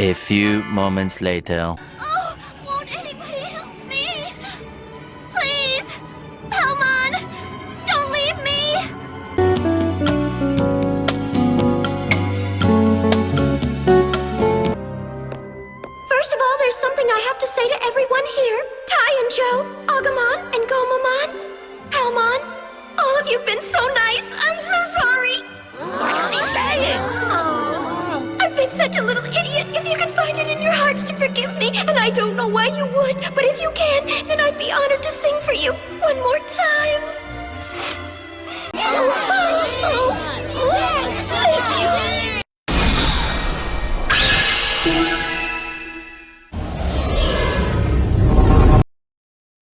A few moments later. Oh, won't anybody help me? Please, Palmon, don't leave me. First of all, there's something I have to say to everyone here. Tai and Joe, Agumon and Gomamon, Palmon, all of you've been so nice. such a little idiot. If you can find it in your hearts to forgive me, and I don't know why you would, but if you can, then I'd be honored to sing for you one more time. Oh, oh, oh, thank you.